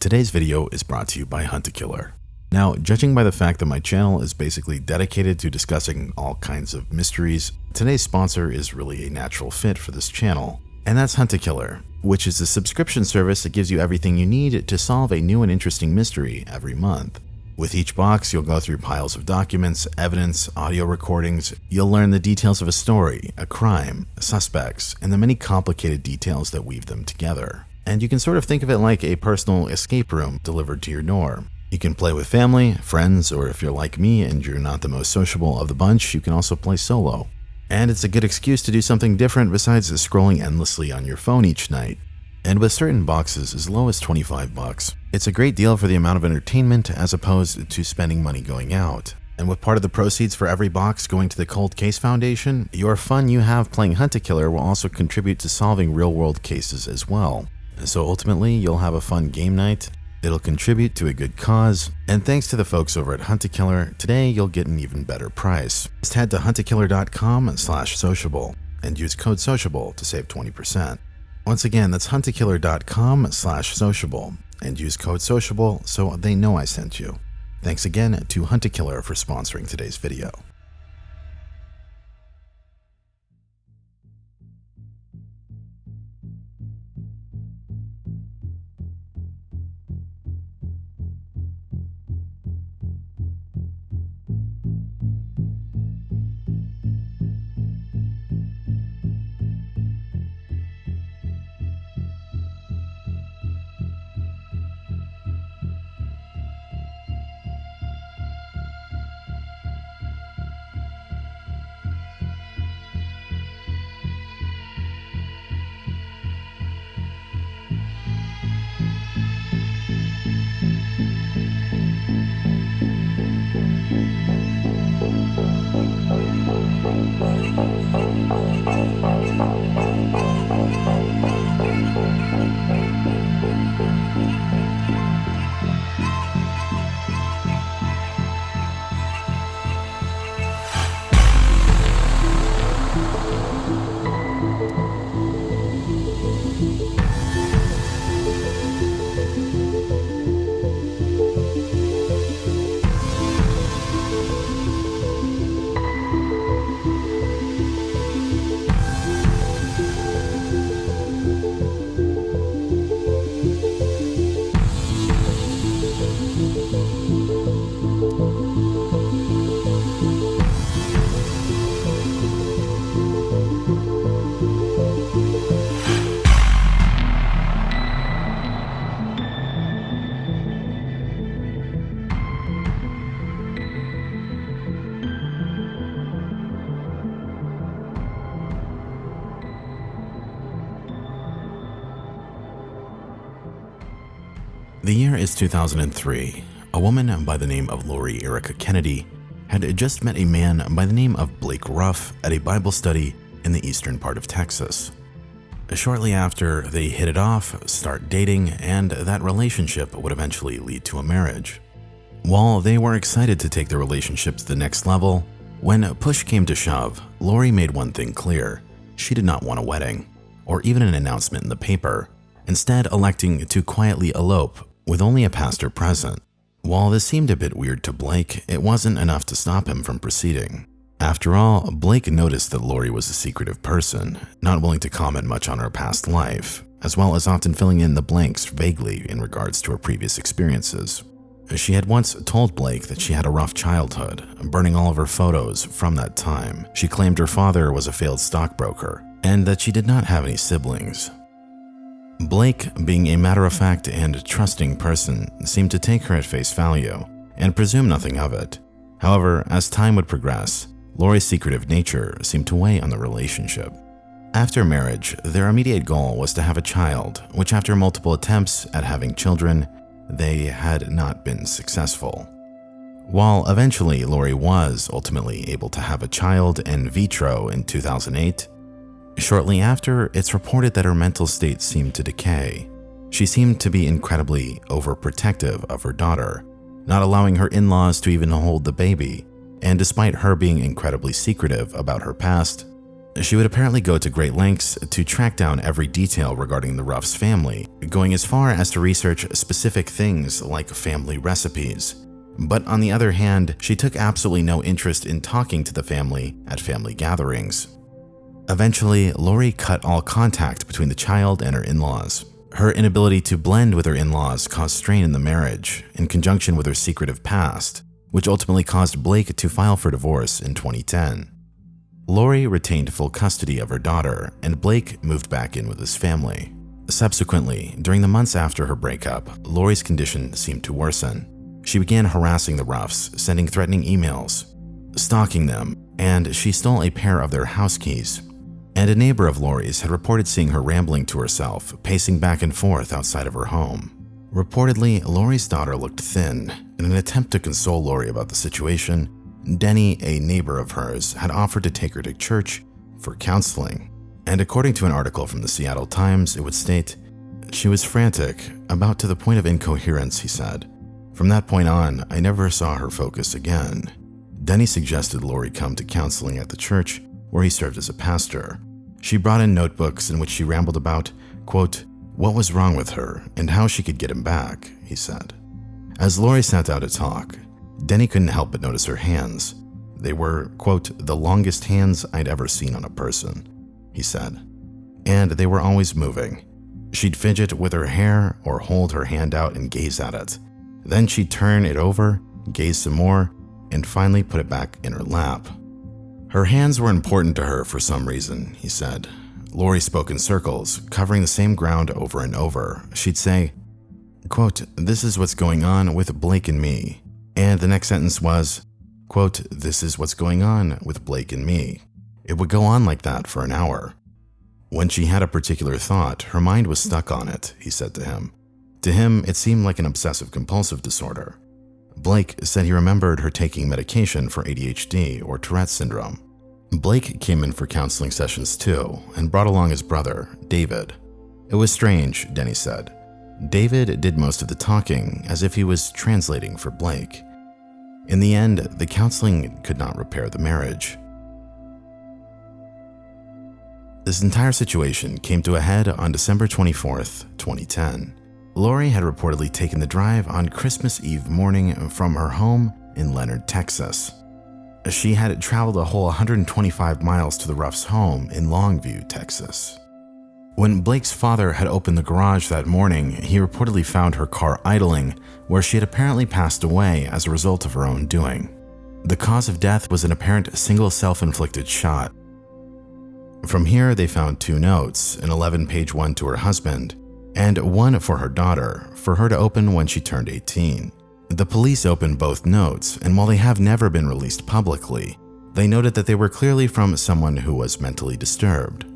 Today's video is brought to you by Hunt-A-Killer. Now, judging by the fact that my channel is basically dedicated to discussing all kinds of mysteries, today's sponsor is really a natural fit for this channel. And that's Hunt-A-Killer, which is a subscription service that gives you everything you need to solve a new and interesting mystery every month. With each box, you'll go through piles of documents, evidence, audio recordings. You'll learn the details of a story, a crime, suspects, and the many complicated details that weave them together. And you can sort of think of it like a personal escape room delivered to your door. You can play with family, friends, or if you're like me and you're not the most sociable of the bunch, you can also play solo. And it's a good excuse to do something different besides scrolling endlessly on your phone each night. And with certain boxes as low as 25 bucks, it's a great deal for the amount of entertainment as opposed to spending money going out. And with part of the proceeds for every box going to the Cold Case Foundation, your fun you have playing Hunt-A-Killer will also contribute to solving real-world cases as well. So ultimately, you'll have a fun game night, it'll contribute to a good cause, and thanks to the folks over at Hunt-A-Killer, today you'll get an even better price. Just head to huntakiller.com slash sociable and use code sociable to save 20%. Once again, that's huntakiller.com slash sociable and use code sociable so they know I sent you. Thanks again to Hunt-A-Killer for sponsoring today's video. 2003. A woman by the name of Lori Erica Kennedy had just met a man by the name of Blake Ruff at a Bible study in the eastern part of Texas. Shortly after, they hit it off, start dating, and that relationship would eventually lead to a marriage. While they were excited to take their relationship to the next level, when push came to shove, Lori made one thing clear. She did not want a wedding, or even an announcement in the paper, instead electing to quietly elope with only a pastor present. While this seemed a bit weird to Blake, it wasn't enough to stop him from proceeding. After all, Blake noticed that Lori was a secretive person, not willing to comment much on her past life, as well as often filling in the blanks vaguely in regards to her previous experiences. She had once told Blake that she had a rough childhood, burning all of her photos from that time. She claimed her father was a failed stockbroker, and that she did not have any siblings. Blake, being a matter-of-fact and trusting person, seemed to take her at face value and presume nothing of it. However, as time would progress, Lori's secretive nature seemed to weigh on the relationship. After marriage, their immediate goal was to have a child, which after multiple attempts at having children, they had not been successful. While eventually Lori was ultimately able to have a child in vitro in 2008, Shortly after, it's reported that her mental state seemed to decay. She seemed to be incredibly overprotective of her daughter, not allowing her in-laws to even hold the baby, and despite her being incredibly secretive about her past, She would apparently go to great lengths to track down every detail regarding the Ruffs family, going as far as to research specific things like family recipes. But on the other hand, she took absolutely no interest in talking to the family at family gatherings. Eventually, Lori cut all contact between the child and her in-laws. Her inability to blend with her in-laws caused strain in the marriage, in conjunction with her secretive past, which ultimately caused Blake to file for divorce in 2010. Lori retained full custody of her daughter, and Blake moved back in with his family. Subsequently, during the months after her breakup, Lori's condition seemed to worsen. She began harassing the Ruffs, sending threatening emails, stalking them, and she stole a pair of their house keys. And a neighbor of Lori's had reported seeing her rambling to herself, pacing back and forth outside of her home. Reportedly, Lori's daughter looked thin. In an attempt to console Lori about the situation, Denny, a neighbor of hers, had offered to take her to church for counseling. And according to an article from the Seattle Times, it would state, She was frantic, about to the point of incoherence, he said. From that point on, I never saw her focus again. Denny suggested Lori come to counseling at the church where he served as a pastor. She brought in notebooks in which she rambled about, quote, what was wrong with her and how she could get him back, he said. As Lori sat down to talk, Denny couldn't help but notice her hands. They were, quote, the longest hands I'd ever seen on a person, he said. And they were always moving. She'd fidget with her hair or hold her hand out and gaze at it. Then she'd turn it over, gaze some more, and finally put it back in her lap. Her hands were important to her for some reason, he said. Lori spoke in circles, covering the same ground over and over. She'd say, quote, this is what's going on with Blake and me. And the next sentence was, quote, this is what's going on with Blake and me. It would go on like that for an hour. When she had a particular thought, her mind was stuck on it, he said to him. To him, it seemed like an obsessive compulsive disorder. Blake said he remembered her taking medication for ADHD or Tourette's syndrome. Blake came in for counseling sessions too and brought along his brother, David. It was strange, Denny said. David did most of the talking as if he was translating for Blake. In the end, the counseling could not repair the marriage. This entire situation came to a head on December 24, 2010. Lori had reportedly taken the drive on Christmas Eve morning from her home in Leonard, Texas. She had traveled a whole 125 miles to the Ruff's home in Longview, Texas. When Blake's father had opened the garage that morning, he reportedly found her car idling, where she had apparently passed away as a result of her own doing. The cause of death was an apparent single self-inflicted shot. From here, they found two notes, an 11-page one to her husband, and one for her daughter, for her to open when she turned 18. The police opened both notes, and while they have never been released publicly, they noted that they were clearly from someone who was mentally disturbed.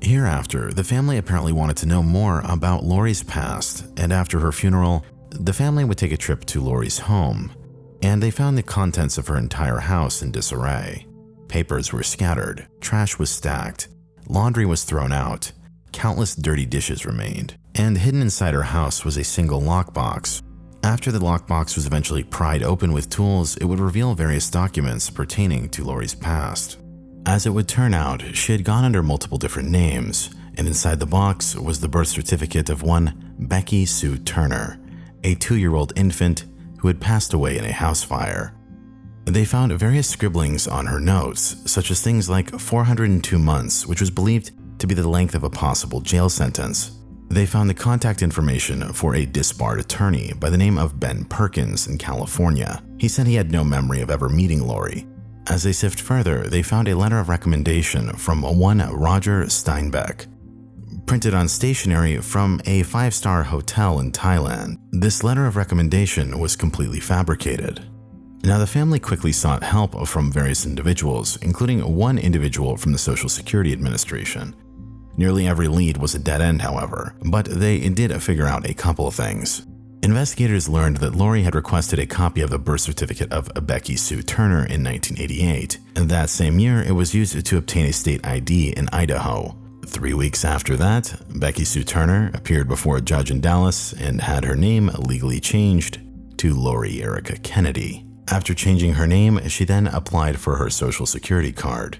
Hereafter, the family apparently wanted to know more about Lori's past, and after her funeral, the family would take a trip to Lori's home, and they found the contents of her entire house in disarray. Papers were scattered, trash was stacked, laundry was thrown out, countless dirty dishes remained, and hidden inside her house was a single lockbox. After the lockbox was eventually pried open with tools, it would reveal various documents pertaining to Lori's past. As it would turn out, she had gone under multiple different names, and inside the box was the birth certificate of one Becky Sue Turner, a two-year-old infant who had passed away in a house fire. They found various scribblings on her notes, such as things like 402 months, which was believed to be the length of a possible jail sentence. They found the contact information for a disbarred attorney by the name of Ben Perkins in California. He said he had no memory of ever meeting Lori, as they sift further, they found a letter of recommendation from one Roger Steinbeck, printed on stationery from a five-star hotel in Thailand. This letter of recommendation was completely fabricated. Now, the family quickly sought help from various individuals, including one individual from the Social Security Administration. Nearly every lead was a dead end, however, but they did figure out a couple of things. Investigators learned that Lori had requested a copy of the birth certificate of Becky Sue Turner in 1988, and that same year it was used to obtain a state ID in Idaho. Three weeks after that, Becky Sue Turner appeared before a judge in Dallas and had her name legally changed to Lori Erica Kennedy. After changing her name, she then applied for her social security card.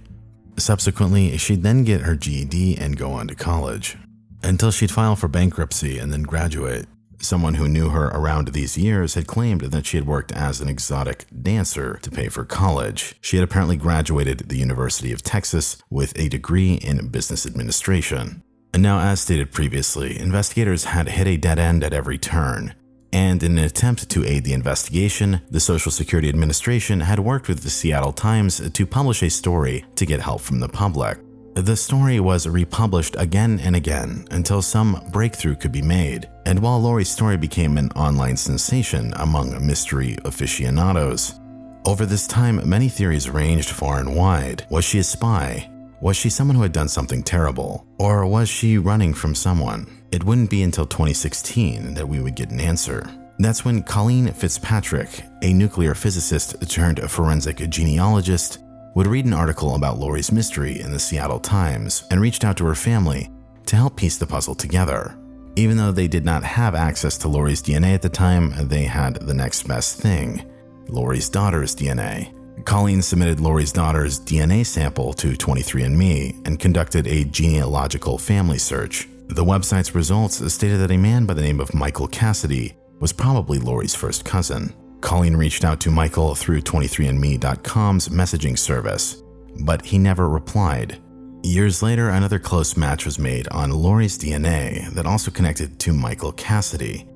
Subsequently, she'd then get her GED and go on to college. Until she'd file for bankruptcy and then graduate. Someone who knew her around these years had claimed that she had worked as an exotic dancer to pay for college. She had apparently graduated the University of Texas with a degree in business administration. And now, as stated previously, investigators had hit a dead end at every turn. And in an attempt to aid the investigation, the Social Security Administration had worked with the Seattle Times to publish a story to get help from the public. The story was republished again and again until some breakthrough could be made, and while Lori's story became an online sensation among mystery aficionados, over this time many theories ranged far and wide. Was she a spy? Was she someone who had done something terrible? Or was she running from someone? It wouldn't be until 2016 that we would get an answer. That's when Colleen Fitzpatrick, a nuclear physicist turned forensic genealogist, would read an article about Lori's mystery in the Seattle Times and reached out to her family to help piece the puzzle together. Even though they did not have access to Lori's DNA at the time, they had the next best thing Lori's daughter's DNA. Colleen submitted Lori's daughter's DNA sample to 23andMe and conducted a genealogical family search. The website's results stated that a man by the name of Michael Cassidy was probably Lori's first cousin. Colleen reached out to Michael through 23andMe.com's messaging service, but he never replied. Years later, another close match was made on Lori's DNA that also connected to Michael Cassidy.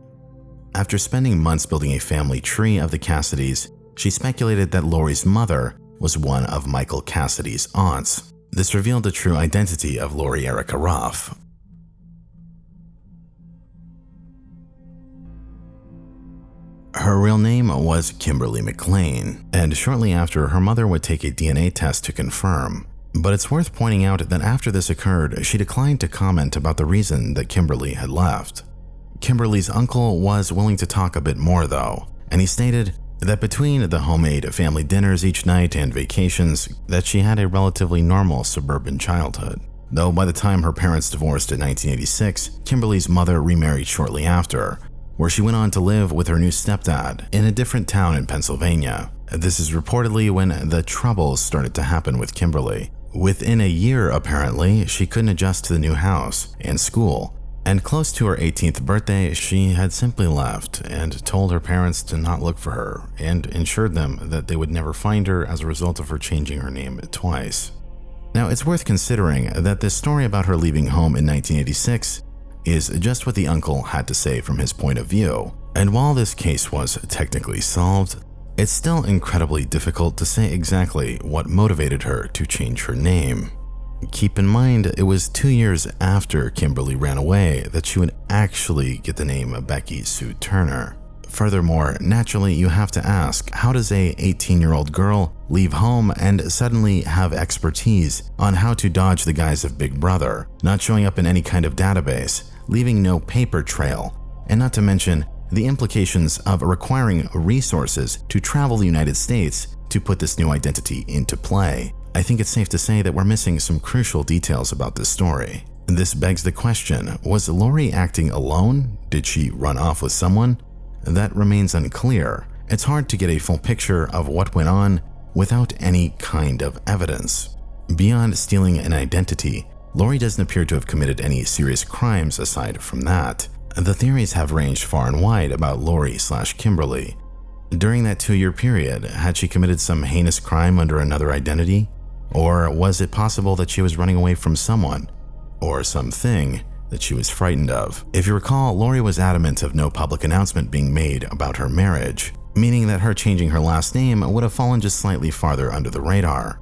After spending months building a family tree of the Cassidys, she speculated that Lori's mother was one of Michael Cassidy's aunts. This revealed the true identity of Lori Erica Ruff, Her real name was Kimberly McLean, and shortly after, her mother would take a DNA test to confirm. But it's worth pointing out that after this occurred, she declined to comment about the reason that Kimberly had left. Kimberly's uncle was willing to talk a bit more though, and he stated that between the homemade family dinners each night and vacations, that she had a relatively normal suburban childhood. Though by the time her parents divorced in 1986, Kimberly's mother remarried shortly after, where she went on to live with her new stepdad in a different town in Pennsylvania. This is reportedly when the troubles started to happen with Kimberly. Within a year, apparently, she couldn't adjust to the new house and school. And close to her 18th birthday, she had simply left and told her parents to not look for her and ensured them that they would never find her as a result of her changing her name twice. Now, it's worth considering that this story about her leaving home in 1986 is just what the uncle had to say from his point of view. And while this case was technically solved, it's still incredibly difficult to say exactly what motivated her to change her name. Keep in mind, it was two years after Kimberly ran away that she would actually get the name Becky Sue Turner. Furthermore, naturally, you have to ask how does a 18 year old girl leave home and suddenly have expertise on how to dodge the guise of Big Brother, not showing up in any kind of database, leaving no paper trail, and not to mention the implications of requiring resources to travel the United States to put this new identity into play. I think it's safe to say that we're missing some crucial details about this story. This begs the question, was Lori acting alone? Did she run off with someone? That remains unclear. It's hard to get a full picture of what went on without any kind of evidence. Beyond stealing an identity, Lori doesn't appear to have committed any serious crimes aside from that. The theories have ranged far and wide about Lori slash Kimberly. During that two-year period, had she committed some heinous crime under another identity? Or was it possible that she was running away from someone or something that she was frightened of? If you recall, Lori was adamant of no public announcement being made about her marriage, meaning that her changing her last name would have fallen just slightly farther under the radar.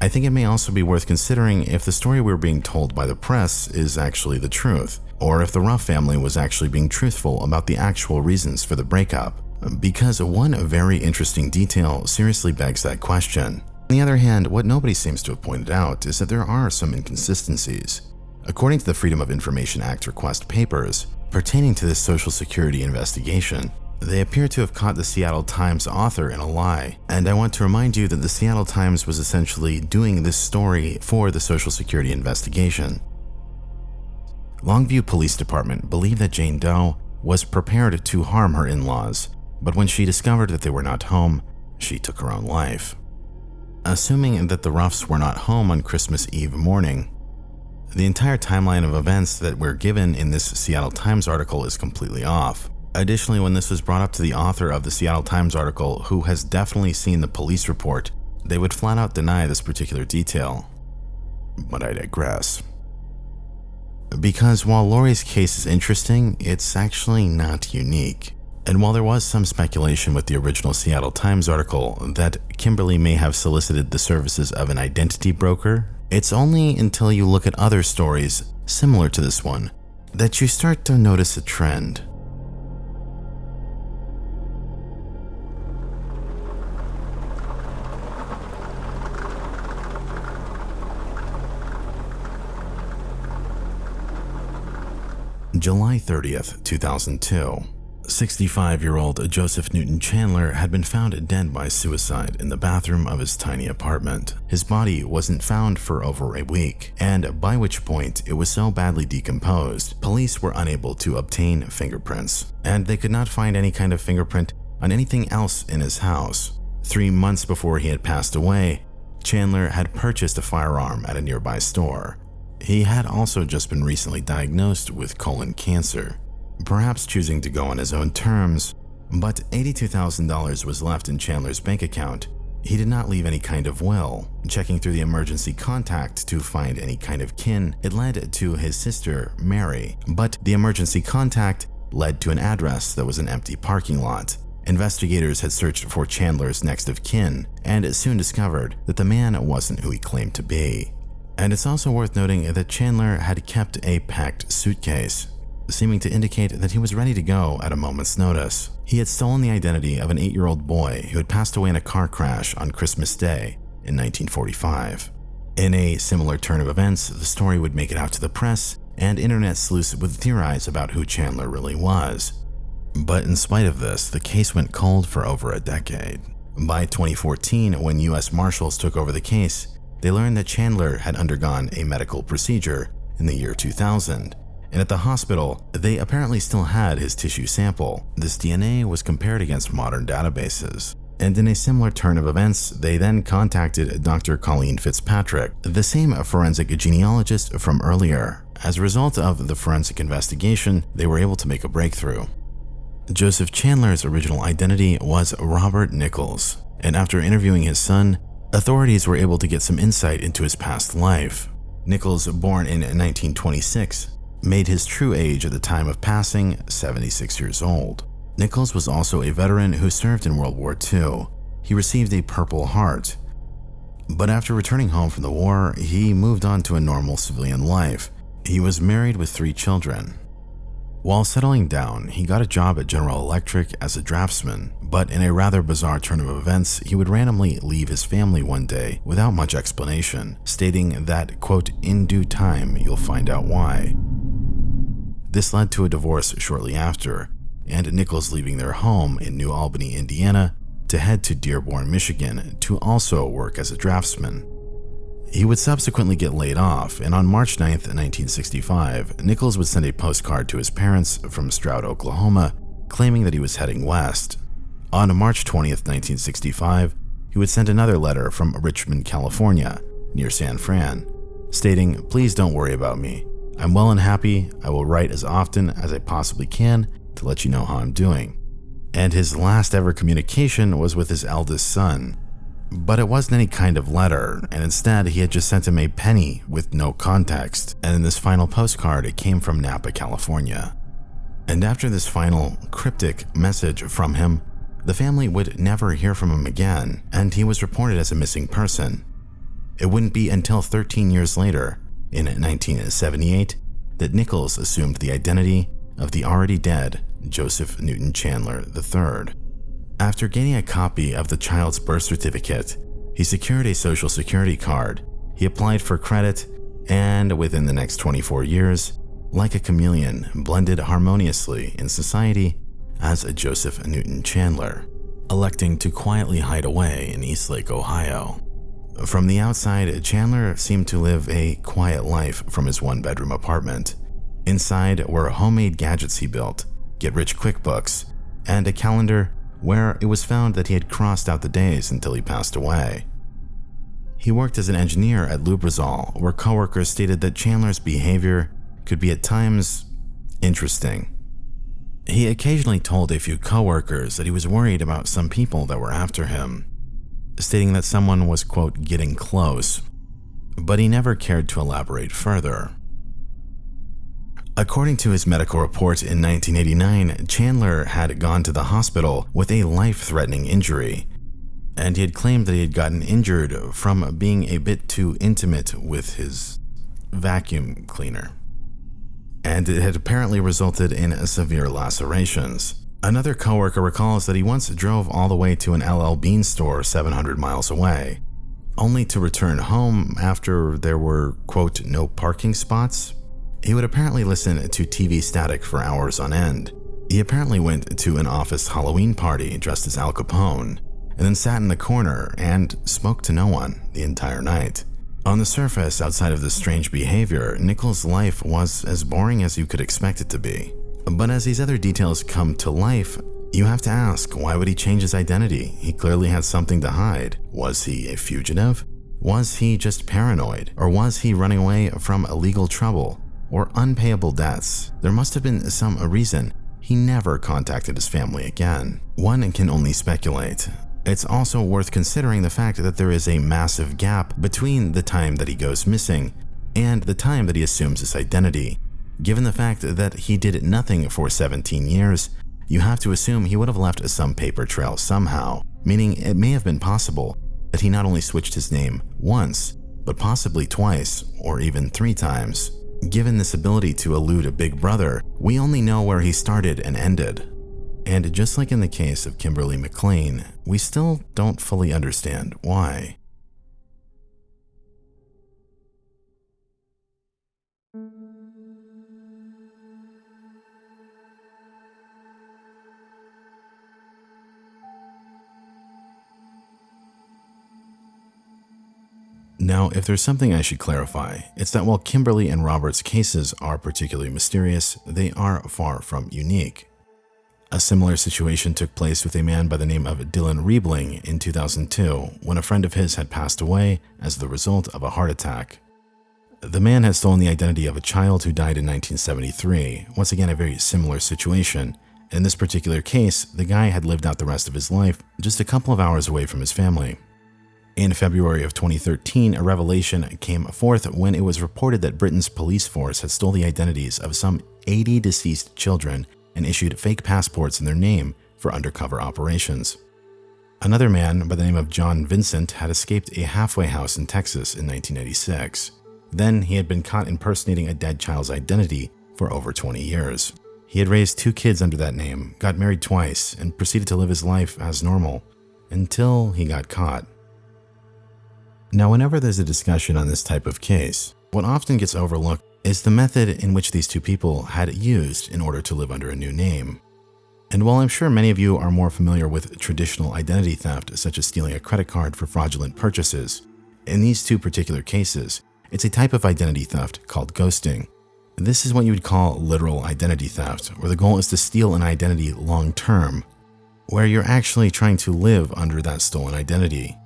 I think it may also be worth considering if the story we're being told by the press is actually the truth, or if the Ruff family was actually being truthful about the actual reasons for the breakup. Because one very interesting detail seriously begs that question. On the other hand, what nobody seems to have pointed out is that there are some inconsistencies. According to the Freedom of Information Act request papers, pertaining to this Social Security investigation, they appear to have caught the Seattle Times author in a lie, and I want to remind you that the Seattle Times was essentially doing this story for the Social Security investigation. Longview Police Department believed that Jane Doe was prepared to harm her in-laws, but when she discovered that they were not home, she took her own life. Assuming that the Ruffs were not home on Christmas Eve morning. The entire timeline of events that we're given in this Seattle Times article is completely off. Additionally, when this was brought up to the author of the Seattle Times article, who has definitely seen the police report, they would flat out deny this particular detail. But I digress. Because while Lori's case is interesting, it's actually not unique. And while there was some speculation with the original Seattle Times article that Kimberly may have solicited the services of an identity broker, it's only until you look at other stories similar to this one that you start to notice a trend. July 30th, 2002. 65 year old Joseph Newton Chandler had been found dead by suicide in the bathroom of his tiny apartment. His body wasn't found for over a week, and by which point it was so badly decomposed, police were unable to obtain fingerprints, and they could not find any kind of fingerprint on anything else in his house. Three months before he had passed away, Chandler had purchased a firearm at a nearby store. He had also just been recently diagnosed with colon cancer perhaps choosing to go on his own terms, but $82,000 was left in Chandler's bank account. He did not leave any kind of will. Checking through the emergency contact to find any kind of kin, it led to his sister, Mary, but the emergency contact led to an address that was an empty parking lot. Investigators had searched for Chandler's next of kin and soon discovered that the man wasn't who he claimed to be. And it's also worth noting that Chandler had kept a packed suitcase seeming to indicate that he was ready to go at a moment's notice. He had stolen the identity of an eight-year-old boy who had passed away in a car crash on Christmas Day in 1945. In a similar turn of events, the story would make it out to the press, and internet sleuths would theorize about who Chandler really was. But in spite of this, the case went cold for over a decade. By 2014, when U.S. Marshals took over the case, they learned that Chandler had undergone a medical procedure in the year 2000 and at the hospital, they apparently still had his tissue sample. This DNA was compared against modern databases. And in a similar turn of events, they then contacted Dr. Colleen Fitzpatrick, the same forensic genealogist from earlier. As a result of the forensic investigation, they were able to make a breakthrough. Joseph Chandler's original identity was Robert Nichols, and after interviewing his son, authorities were able to get some insight into his past life. Nichols, born in 1926, made his true age at the time of passing 76 years old. Nichols was also a veteran who served in World War II. He received a Purple Heart. But after returning home from the war, he moved on to a normal civilian life. He was married with three children. While settling down, he got a job at General Electric as a draftsman, but in a rather bizarre turn of events, he would randomly leave his family one day without much explanation, stating that, quote, in due time, you'll find out why. This led to a divorce shortly after, and Nichols leaving their home in New Albany, Indiana, to head to Dearborn, Michigan to also work as a draftsman. He would subsequently get laid off, and on March 9, 1965, Nichols would send a postcard to his parents from Stroud, Oklahoma, claiming that he was heading west. On March 20, 1965, he would send another letter from Richmond, California, near San Fran, stating, Please don't worry about me. I'm well and happy. I will write as often as I possibly can to let you know how I'm doing. And his last ever communication was with his eldest son. But it wasn't any kind of letter, and instead he had just sent him a penny with no context, and in this final postcard it came from Napa, California. And after this final cryptic message from him, the family would never hear from him again, and he was reported as a missing person. It wouldn't be until 13 years later in 1978 that Nichols assumed the identity of the already dead Joseph Newton Chandler III. After gaining a copy of the child's birth certificate, he secured a social security card, he applied for credit, and within the next 24 years, like a chameleon, blended harmoniously in society as a Joseph Newton Chandler, electing to quietly hide away in Eastlake, Ohio. From the outside, Chandler seemed to live a quiet life from his one bedroom apartment. Inside were homemade gadgets he built, get rich quick books, and a calendar where it was found that he had crossed out the days until he passed away. He worked as an engineer at Lubrizol, where coworkers stated that Chandler's behavior could be at times interesting. He occasionally told a few coworkers that he was worried about some people that were after him, stating that someone was, quote, getting close, but he never cared to elaborate further. According to his medical report in 1989, Chandler had gone to the hospital with a life-threatening injury, and he had claimed that he had gotten injured from being a bit too intimate with his vacuum cleaner. And it had apparently resulted in severe lacerations. Another coworker recalls that he once drove all the way to an LL Bean store 700 miles away, only to return home after there were, quote, no parking spots. He would apparently listen to TV static for hours on end. He apparently went to an office Halloween party dressed as Al Capone, and then sat in the corner and spoke to no one the entire night. On the surface, outside of this strange behavior, Nichols' life was as boring as you could expect it to be. But as these other details come to life, you have to ask, why would he change his identity? He clearly had something to hide. Was he a fugitive? Was he just paranoid? Or was he running away from illegal trouble or unpayable debts? There must have been some reason he never contacted his family again. One can only speculate. It's also worth considering the fact that there is a massive gap between the time that he goes missing and the time that he assumes his identity. Given the fact that he did nothing for 17 years, you have to assume he would have left some paper trail somehow, meaning it may have been possible that he not only switched his name once, but possibly twice or even three times. Given this ability to elude a big brother, we only know where he started and ended. And just like in the case of Kimberly McLean, we still don't fully understand why. Now, if there's something I should clarify, it's that while Kimberly and Robert's cases are particularly mysterious, they are far from unique. A similar situation took place with a man by the name of Dylan Riebling in 2002 when a friend of his had passed away as the result of a heart attack. The man had stolen the identity of a child who died in 1973, once again a very similar situation. In this particular case, the guy had lived out the rest of his life just a couple of hours away from his family. In February of 2013, a revelation came forth when it was reported that Britain's police force had stole the identities of some 80 deceased children and issued fake passports in their name for undercover operations. Another man by the name of John Vincent had escaped a halfway house in Texas in 1986. Then he had been caught impersonating a dead child's identity for over 20 years. He had raised two kids under that name, got married twice, and proceeded to live his life as normal until he got caught. Now, whenever there's a discussion on this type of case, what often gets overlooked is the method in which these two people had it used in order to live under a new name. And while I'm sure many of you are more familiar with traditional identity theft, such as stealing a credit card for fraudulent purchases, in these two particular cases, it's a type of identity theft called ghosting. This is what you would call literal identity theft, where the goal is to steal an identity long term, where you're actually trying to live under that stolen identity.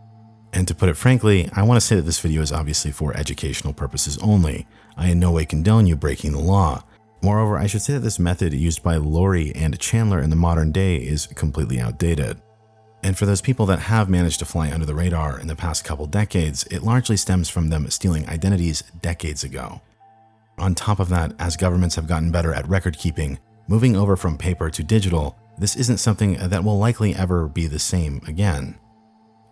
And to put it frankly, I want to say that this video is obviously for educational purposes only. I in no way condone you breaking the law. Moreover, I should say that this method used by Lori and Chandler in the modern day is completely outdated. And for those people that have managed to fly under the radar in the past couple decades, it largely stems from them stealing identities decades ago. On top of that, as governments have gotten better at record keeping, moving over from paper to digital, this isn't something that will likely ever be the same again.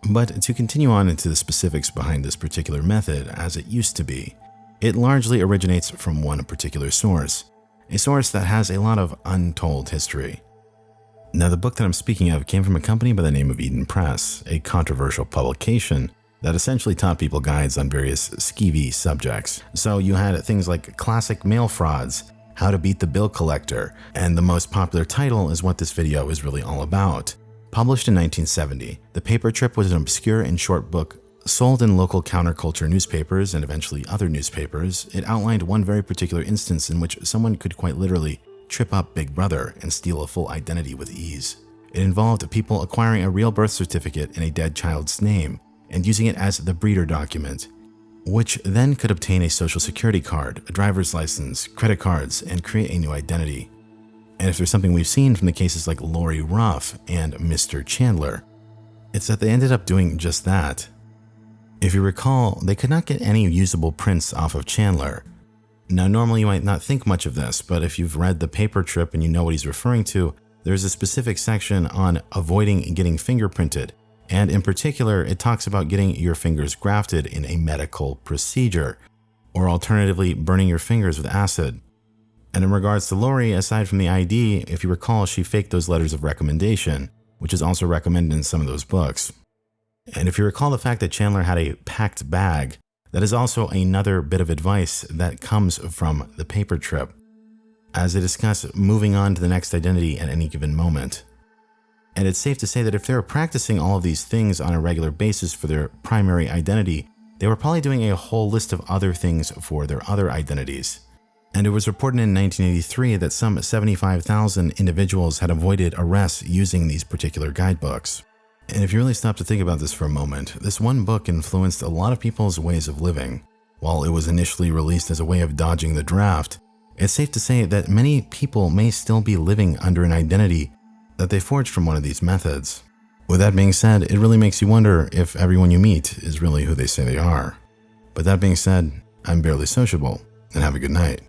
But to continue on into the specifics behind this particular method as it used to be, it largely originates from one particular source, a source that has a lot of untold history. Now, the book that I'm speaking of came from a company by the name of Eden Press, a controversial publication that essentially taught people guides on various skeevy subjects. So you had things like classic mail frauds, how to beat the bill collector, and the most popular title is what this video is really all about. Published in 1970, The Paper Trip was an obscure and short book sold in local counterculture newspapers and eventually other newspapers. It outlined one very particular instance in which someone could quite literally trip up Big Brother and steal a full identity with ease. It involved people acquiring a real birth certificate in a dead child's name and using it as the breeder document, which then could obtain a social security card, a driver's license, credit cards, and create a new identity. And if there's something we've seen from the cases like Lori Ruff and Mr. Chandler, it's that they ended up doing just that. If you recall, they could not get any usable prints off of Chandler. Now, normally you might not think much of this, but if you've read the paper trip and you know what he's referring to, there's a specific section on avoiding getting fingerprinted. And in particular, it talks about getting your fingers grafted in a medical procedure, or alternatively, burning your fingers with acid. And in regards to Lori, aside from the ID, if you recall, she faked those letters of recommendation, which is also recommended in some of those books. And if you recall the fact that Chandler had a packed bag, that is also another bit of advice that comes from the paper trip, as they discuss moving on to the next identity at any given moment. And it's safe to say that if they were practicing all of these things on a regular basis for their primary identity, they were probably doing a whole list of other things for their other identities. And it was reported in 1983 that some 75,000 individuals had avoided arrests using these particular guidebooks. And if you really stop to think about this for a moment, this one book influenced a lot of people's ways of living. While it was initially released as a way of dodging the draft, it's safe to say that many people may still be living under an identity that they forged from one of these methods. With that being said, it really makes you wonder if everyone you meet is really who they say they are. But that being said, I'm barely sociable, and have a good night.